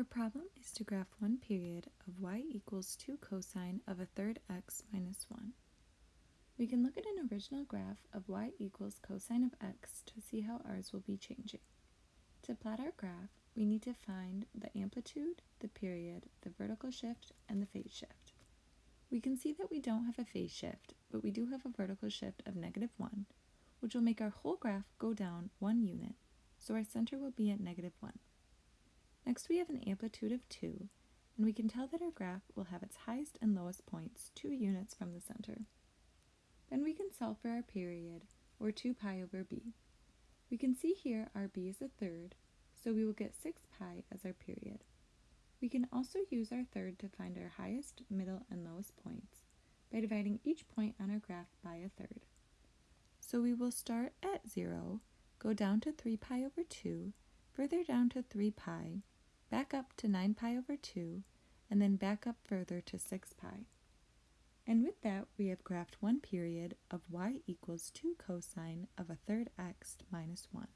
Our problem is to graph one period of y equals 2 cosine of a third x minus 1. We can look at an original graph of y equals cosine of x to see how ours will be changing. To plot our graph, we need to find the amplitude, the period, the vertical shift, and the phase shift. We can see that we don't have a phase shift, but we do have a vertical shift of negative 1, which will make our whole graph go down one unit, so our center will be at negative 1. Next we have an amplitude of 2, and we can tell that our graph will have its highest and lowest points 2 units from the center. Then we can solve for our period, or 2 pi over b. We can see here our b is a third, so we will get 6 pi as our period. We can also use our third to find our highest, middle, and lowest points by dividing each point on our graph by a third. So we will start at 0, go down to 3 pi over 2, further down to 3 pi, back up to 9 pi over 2, and then back up further to 6 pi. And with that, we have graphed one period of y equals 2 cosine of a third x minus 1.